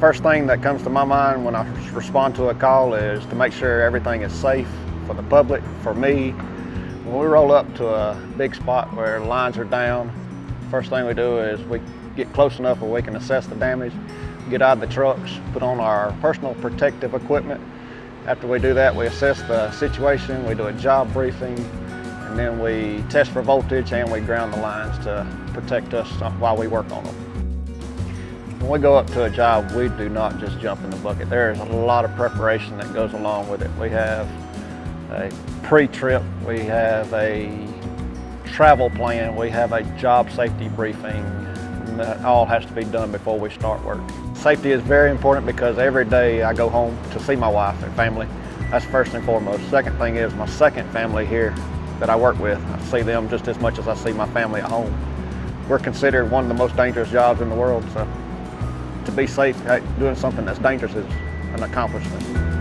First thing that comes to my mind when I respond to a call is to make sure everything is safe for the public, for me. When we roll up to a big spot where lines are down, first thing we do is we get close enough where we can assess the damage, get out of the trucks, put on our personal protective equipment. After we do that, we assess the situation, we do a job briefing, and then we test for voltage and we ground the lines to protect us while we work on them. When we go up to a job, we do not just jump in the bucket. There is a lot of preparation that goes along with it. We have a pre-trip, we have a travel plan, we have a job safety briefing, that all has to be done before we start work. Safety is very important because every day I go home to see my wife and family. That's first and foremost. Second thing is my second family here that I work with. I see them just as much as I see my family at home. We're considered one of the most dangerous jobs in the world, so to be safe doing something that's dangerous is an accomplishment.